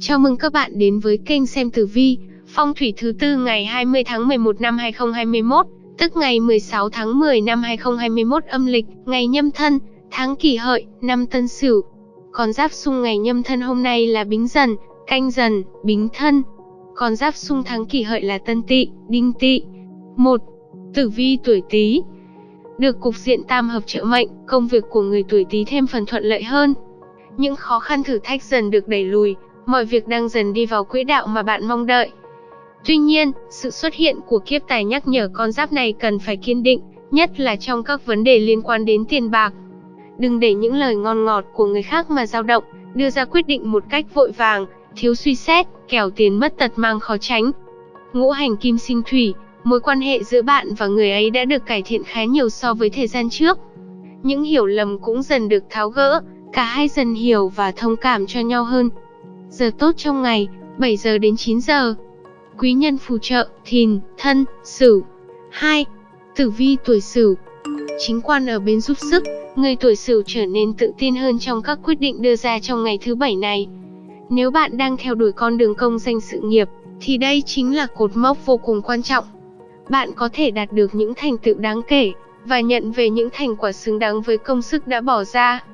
Chào mừng các bạn đến với kênh xem tử vi, phong thủy thứ tư ngày 20 tháng 11 năm 2021, tức ngày 16 tháng 10 năm 2021 âm lịch, ngày nhâm thân, tháng kỷ hợi, năm tân sửu. Còn giáp xung ngày nhâm thân hôm nay là bính dần, canh dần, bính thân. Còn giáp xung tháng kỷ hợi là tân tỵ, đinh tỵ. 1. Tử vi tuổi Tý. Được cục diện tam hợp trợ mệnh, công việc của người tuổi Tý thêm phần thuận lợi hơn. Những khó khăn thử thách dần được đẩy lùi, mọi việc đang dần đi vào quỹ đạo mà bạn mong đợi. Tuy nhiên, sự xuất hiện của kiếp tài nhắc nhở con giáp này cần phải kiên định, nhất là trong các vấn đề liên quan đến tiền bạc. Đừng để những lời ngon ngọt của người khác mà dao động, đưa ra quyết định một cách vội vàng, thiếu suy xét, kẻo tiền mất tật mang khó tránh. Ngũ hành kim sinh thủy, mối quan hệ giữa bạn và người ấy đã được cải thiện khá nhiều so với thời gian trước. Những hiểu lầm cũng dần được tháo gỡ, cả hai dần hiểu và thông cảm cho nhau hơn. Giờ tốt trong ngày, 7 giờ đến 9 giờ. Quý nhân phù trợ, thìn, thân, sửu. 2. Tử vi tuổi sửu. Chính quan ở bên giúp sức, người tuổi sửu trở nên tự tin hơn trong các quyết định đưa ra trong ngày thứ bảy này. Nếu bạn đang theo đuổi con đường công danh sự nghiệp, thì đây chính là cột mốc vô cùng quan trọng. Bạn có thể đạt được những thành tựu đáng kể và nhận về những thành quả xứng đáng với công sức đã bỏ ra.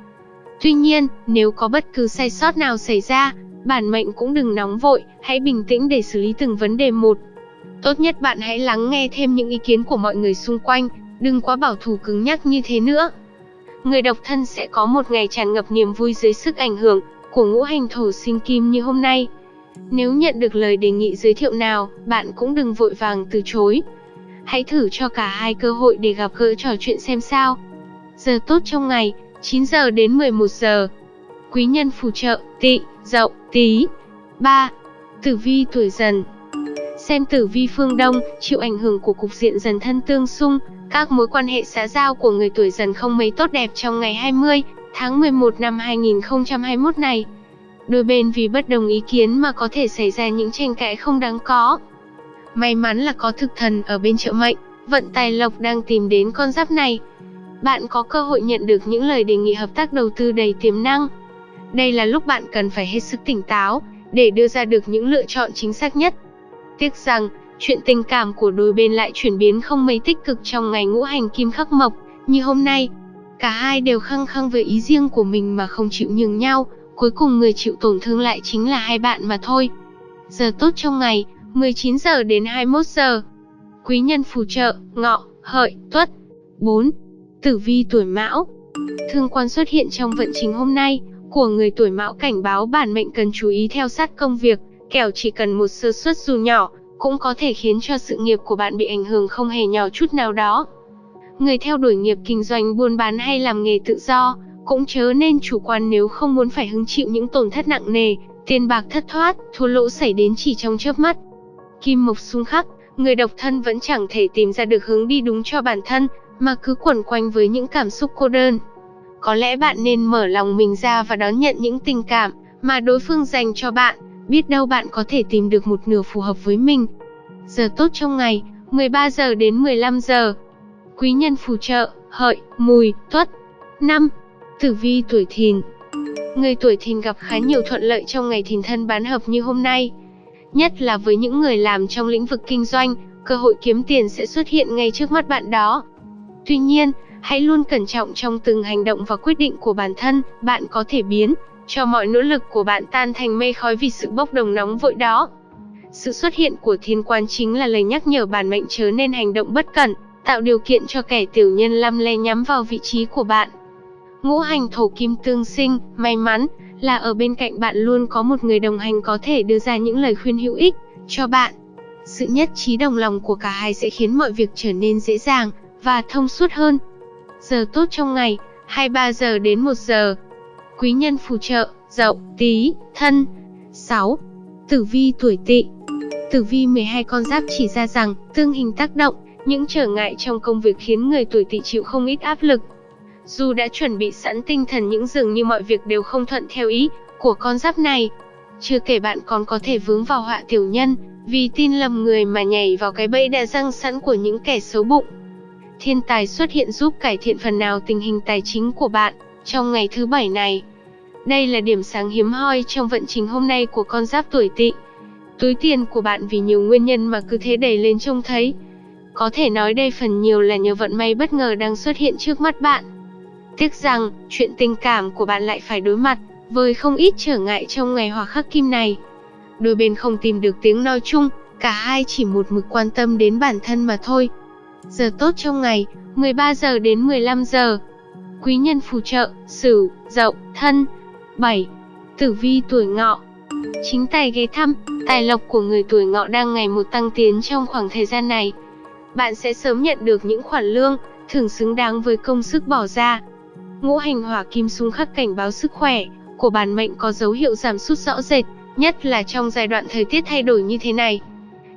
Tuy nhiên, nếu có bất cứ sai sót nào xảy ra, bản mệnh cũng đừng nóng vội, hãy bình tĩnh để xử lý từng vấn đề một. Tốt nhất bạn hãy lắng nghe thêm những ý kiến của mọi người xung quanh, đừng quá bảo thủ cứng nhắc như thế nữa. Người độc thân sẽ có một ngày tràn ngập niềm vui dưới sức ảnh hưởng của ngũ hành thổ sinh kim như hôm nay. Nếu nhận được lời đề nghị giới thiệu nào, bạn cũng đừng vội vàng từ chối. Hãy thử cho cả hai cơ hội để gặp gỡ trò chuyện xem sao. Giờ tốt trong ngày, 9 giờ đến 11 giờ. Quý nhân phù trợ, tị, dậu, tí. 3. Tử vi tuổi dần Xem tử vi phương Đông, chịu ảnh hưởng của cục diện dần thân tương xung, các mối quan hệ xã giao của người tuổi dần không mấy tốt đẹp trong ngày 20 tháng 11 năm 2021 này. Đôi bên vì bất đồng ý kiến mà có thể xảy ra những tranh cãi không đáng có. May mắn là có thực thần ở bên trợ mệnh, vận tài lộc đang tìm đến con giáp này. Bạn có cơ hội nhận được những lời đề nghị hợp tác đầu tư đầy tiềm năng. Đây là lúc bạn cần phải hết sức tỉnh táo, để đưa ra được những lựa chọn chính xác nhất. Tiếc rằng, chuyện tình cảm của đôi bên lại chuyển biến không mấy tích cực trong ngày ngũ hành kim khắc mộc, như hôm nay. Cả hai đều khăng khăng về ý riêng của mình mà không chịu nhường nhau, cuối cùng người chịu tổn thương lại chính là hai bạn mà thôi. Giờ tốt trong ngày, 19 giờ đến 21 giờ. Quý nhân phù trợ, ngọ, hợi, tuất. 4. Tử vi tuổi mão Thương quan xuất hiện trong vận trình hôm nay, của người tuổi mão cảnh báo bản mệnh cần chú ý theo sát công việc, kẻo chỉ cần một sơ suất dù nhỏ, cũng có thể khiến cho sự nghiệp của bạn bị ảnh hưởng không hề nhỏ chút nào đó. Người theo đuổi nghiệp kinh doanh buôn bán hay làm nghề tự do, cũng chớ nên chủ quan nếu không muốn phải hứng chịu những tổn thất nặng nề, tiền bạc thất thoát, thua lỗ xảy đến chỉ trong chớp mắt. Kim mộc xung khắc, người độc thân vẫn chẳng thể tìm ra được hướng đi đúng cho bản thân, mà cứ quẩn quanh với những cảm xúc cô đơn. Có lẽ bạn nên mở lòng mình ra và đón nhận những tình cảm mà đối phương dành cho bạn, biết đâu bạn có thể tìm được một nửa phù hợp với mình. Giờ tốt trong ngày, 13 giờ đến 15 giờ. Quý nhân phù trợ, hợi, mùi, tuất. 5. Tử vi tuổi thìn Người tuổi thìn gặp khá nhiều thuận lợi trong ngày thìn thân bán hợp như hôm nay. Nhất là với những người làm trong lĩnh vực kinh doanh, cơ hội kiếm tiền sẽ xuất hiện ngay trước mắt bạn đó. Tuy nhiên, hãy luôn cẩn trọng trong từng hành động và quyết định của bản thân, bạn có thể biến cho mọi nỗ lực của bạn tan thành mây khói vì sự bốc đồng nóng vội đó. Sự xuất hiện của thiên quan chính là lời nhắc nhở bản mệnh chớ nên hành động bất cẩn, tạo điều kiện cho kẻ tiểu nhân lăm le nhắm vào vị trí của bạn. Ngũ hành thổ kim tương sinh, may mắn là ở bên cạnh bạn luôn có một người đồng hành có thể đưa ra những lời khuyên hữu ích cho bạn. Sự nhất trí đồng lòng của cả hai sẽ khiến mọi việc trở nên dễ dàng và thông suốt hơn. Giờ tốt trong ngày, 23 giờ đến 1 giờ. Quý nhân phù trợ, dậu, tí, thân. 6. Tử vi tuổi tỵ Tử vi 12 con giáp chỉ ra rằng, tương hình tác động, những trở ngại trong công việc khiến người tuổi tỵ chịu không ít áp lực. Dù đã chuẩn bị sẵn tinh thần những dường như mọi việc đều không thuận theo ý của con giáp này. Chưa kể bạn còn có thể vướng vào họa tiểu nhân, vì tin lầm người mà nhảy vào cái bẫy đã răng sẵn của những kẻ xấu bụng. Thiên tài xuất hiện giúp cải thiện phần nào tình hình tài chính của bạn trong ngày thứ bảy này. Đây là điểm sáng hiếm hoi trong vận trình hôm nay của con giáp tuổi tỵ. Túi tiền của bạn vì nhiều nguyên nhân mà cứ thế đẩy lên trông thấy. Có thể nói đây phần nhiều là nhờ vận may bất ngờ đang xuất hiện trước mắt bạn. Tiếc rằng, chuyện tình cảm của bạn lại phải đối mặt với không ít trở ngại trong ngày hòa khắc kim này. Đôi bên không tìm được tiếng nói chung, cả hai chỉ một mực quan tâm đến bản thân mà thôi. Giờ tốt trong ngày, 13 giờ đến 15 giờ. Quý nhân phù trợ, Sửu, Dậu, Thân. 7. Tử vi tuổi Ngọ. Chính tài ghé thăm, tài lộc của người tuổi Ngọ đang ngày một tăng tiến trong khoảng thời gian này. Bạn sẽ sớm nhận được những khoản lương, thưởng xứng đáng với công sức bỏ ra. Ngũ hành hỏa kim xung khắc cảnh báo sức khỏe của bản mệnh có dấu hiệu giảm sút rõ rệt, nhất là trong giai đoạn thời tiết thay đổi như thế này.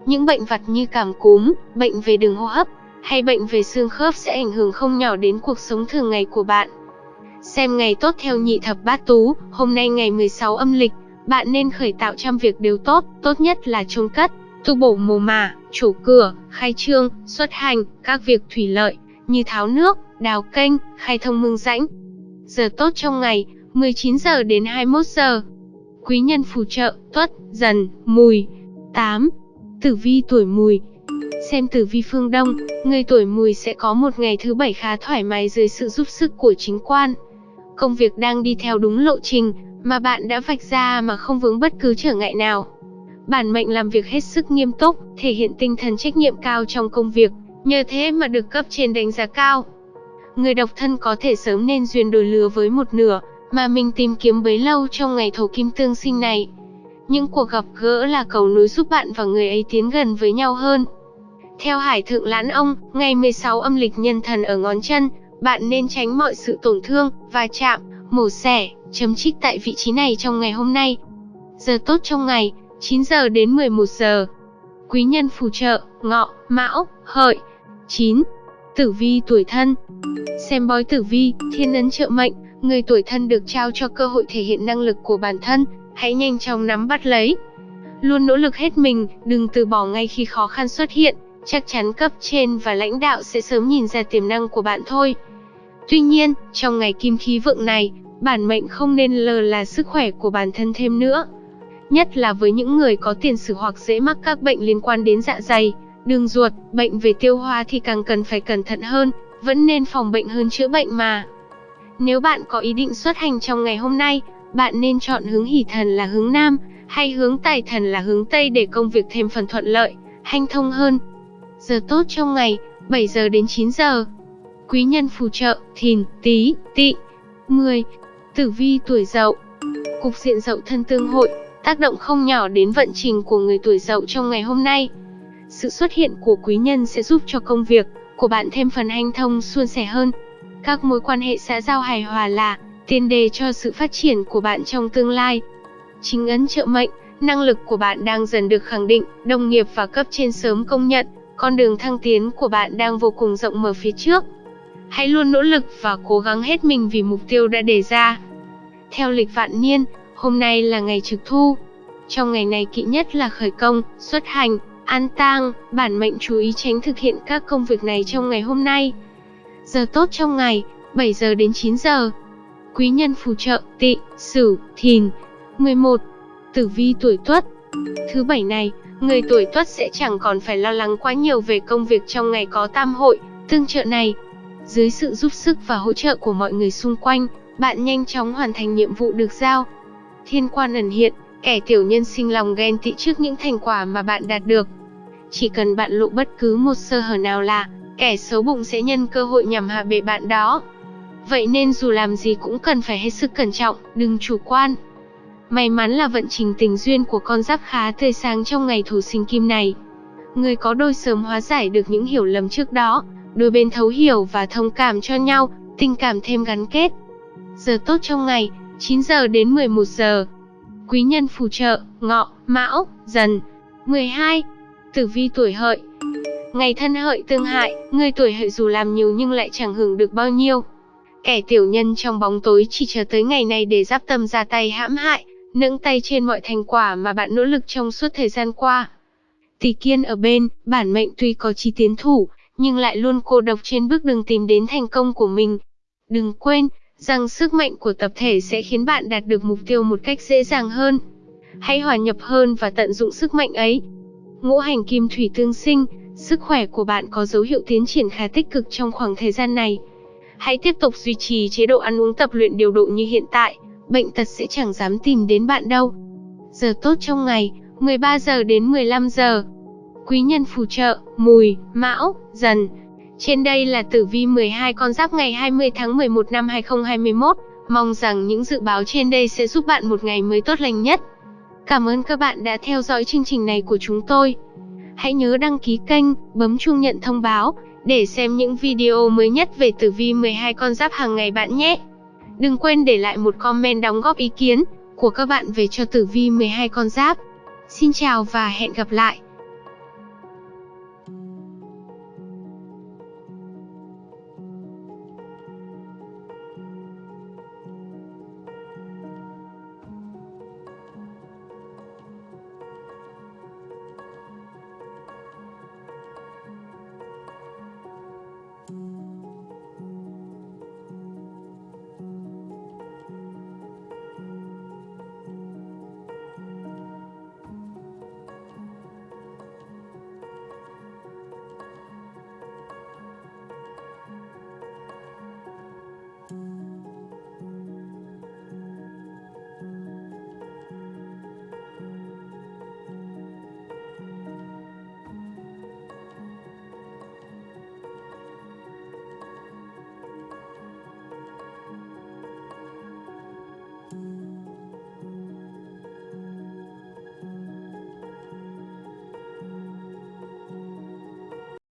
Những bệnh vặt như cảm cúm, bệnh về đường hô hấp hay bệnh về xương khớp sẽ ảnh hưởng không nhỏ đến cuộc sống thường ngày của bạn. Xem ngày tốt theo nhị thập bát tú, hôm nay ngày 16 âm lịch, bạn nên khởi tạo trăm việc đều tốt, tốt nhất là trông cất, tu bổ mồ mả, chủ cửa, khai trương, xuất hành, các việc thủy lợi, như tháo nước, đào kênh, khai thông mương rãnh. Giờ tốt trong ngày, 19 giờ đến 21 giờ. Quý nhân phù trợ, tuất, dần, mùi. 8. Tử vi tuổi mùi Xem tử vi phương Đông, người tuổi mùi sẽ có một ngày thứ bảy khá thoải mái dưới sự giúp sức của chính quan. Công việc đang đi theo đúng lộ trình mà bạn đã vạch ra mà không vướng bất cứ trở ngại nào. Bản mệnh làm việc hết sức nghiêm túc, thể hiện tinh thần trách nhiệm cao trong công việc, nhờ thế mà được cấp trên đánh giá cao. Người độc thân có thể sớm nên duyên đổi lứa với một nửa, mà mình tìm kiếm bấy lâu trong ngày thổ kim tương sinh này. Những cuộc gặp gỡ là cầu nối giúp bạn và người ấy tiến gần với nhau hơn. Theo Hải Thượng Lãn Ông, ngày 16 âm lịch nhân thần ở ngón chân, bạn nên tránh mọi sự tổn thương, va chạm, mổ xẻ, chấm trích tại vị trí này trong ngày hôm nay. Giờ tốt trong ngày, 9 giờ đến 11 giờ. Quý nhân phù trợ, ngọ, mão, hợi. 9. Tử vi tuổi thân Xem bói tử vi, thiên ấn trợ mệnh, người tuổi thân được trao cho cơ hội thể hiện năng lực của bản thân, hãy nhanh chóng nắm bắt lấy. Luôn nỗ lực hết mình, đừng từ bỏ ngay khi khó khăn xuất hiện, chắc chắn cấp trên và lãnh đạo sẽ sớm nhìn ra tiềm năng của bạn thôi. Tuy nhiên, trong ngày kim khí vượng này, bản mệnh không nên lờ là sức khỏe của bản thân thêm nữa. Nhất là với những người có tiền sử hoặc dễ mắc các bệnh liên quan đến dạ dày, đường ruột, bệnh về tiêu hóa thì càng cần phải cẩn thận hơn, vẫn nên phòng bệnh hơn chữa bệnh mà. Nếu bạn có ý định xuất hành trong ngày hôm nay, bạn nên chọn hướng hỷ thần là hướng Nam, hay hướng tài thần là hướng Tây để công việc thêm phần thuận lợi, hanh thông hơn. Giờ tốt trong ngày, 7 giờ đến 9 giờ. Quý nhân phù trợ, thìn, tí, tị. 10. Tử vi tuổi dậu Cục diện dậu thân tương hội, tác động không nhỏ đến vận trình của người tuổi dậu trong ngày hôm nay. Sự xuất hiện của quý nhân sẽ giúp cho công việc của bạn thêm phần hanh thông suôn sẻ hơn. Các mối quan hệ xã giao hài hòa là tiền đề cho sự phát triển của bạn trong tương lai. Chính ấn trợ mệnh, năng lực của bạn đang dần được khẳng định, đồng nghiệp và cấp trên sớm công nhận, con đường thăng tiến của bạn đang vô cùng rộng mở phía trước. Hãy luôn nỗ lực và cố gắng hết mình vì mục tiêu đã đề ra. Theo lịch vạn niên, hôm nay là ngày trực thu. Trong ngày này kỵ nhất là khởi công, xuất hành, an tang, bản mệnh chú ý tránh thực hiện các công việc này trong ngày hôm nay. Giờ tốt trong ngày, 7 giờ đến 9 giờ. Quý nhân phù trợ, tị, sửu, thìn. 11. Tử vi tuổi tuất Thứ bảy này, người tuổi tuất sẽ chẳng còn phải lo lắng quá nhiều về công việc trong ngày có tam hội, tương trợ này. Dưới sự giúp sức và hỗ trợ của mọi người xung quanh, bạn nhanh chóng hoàn thành nhiệm vụ được giao. Thiên quan ẩn hiện, kẻ tiểu nhân sinh lòng ghen tị trước những thành quả mà bạn đạt được. Chỉ cần bạn lộ bất cứ một sơ hở nào là, kẻ xấu bụng sẽ nhân cơ hội nhằm hạ bệ bạn đó. Vậy nên dù làm gì cũng cần phải hết sức cẩn trọng, đừng chủ quan. May mắn là vận trình tình duyên của con giáp khá tươi sáng trong ngày thủ sinh kim này. Người có đôi sớm hóa giải được những hiểu lầm trước đó, đôi bên thấu hiểu và thông cảm cho nhau, tình cảm thêm gắn kết. Giờ tốt trong ngày, 9 giờ đến 11 giờ. Quý nhân phù trợ, ngọ, mão, dần. 12. Tử vi tuổi hợi Ngày thân hợi tương hại, người tuổi hợi dù làm nhiều nhưng lại chẳng hưởng được bao nhiêu. Kẻ tiểu nhân trong bóng tối chỉ chờ tới ngày này để giáp tâm ra tay hãm hại, nâng tay trên mọi thành quả mà bạn nỗ lực trong suốt thời gian qua. Tỷ kiên ở bên, bản mệnh tuy có chí tiến thủ, nhưng lại luôn cô độc trên bước đường tìm đến thành công của mình. Đừng quên, rằng sức mạnh của tập thể sẽ khiến bạn đạt được mục tiêu một cách dễ dàng hơn. Hãy hòa nhập hơn và tận dụng sức mạnh ấy. Ngũ hành kim thủy tương sinh, sức khỏe của bạn có dấu hiệu tiến triển khá tích cực trong khoảng thời gian này. Hãy tiếp tục duy trì chế độ ăn uống tập luyện điều độ như hiện tại, bệnh tật sẽ chẳng dám tìm đến bạn đâu. Giờ tốt trong ngày, 13 giờ đến 15 giờ. Quý nhân phù trợ, mùi, mão, dần. Trên đây là tử vi 12 con giáp ngày 20 tháng 11 năm 2021. Mong rằng những dự báo trên đây sẽ giúp bạn một ngày mới tốt lành nhất. Cảm ơn các bạn đã theo dõi chương trình này của chúng tôi. Hãy nhớ đăng ký kênh, bấm chuông nhận thông báo để xem những video mới nhất về tử vi 12 con giáp hàng ngày bạn nhé. Đừng quên để lại một comment đóng góp ý kiến của các bạn về cho tử vi 12 con giáp. Xin chào và hẹn gặp lại.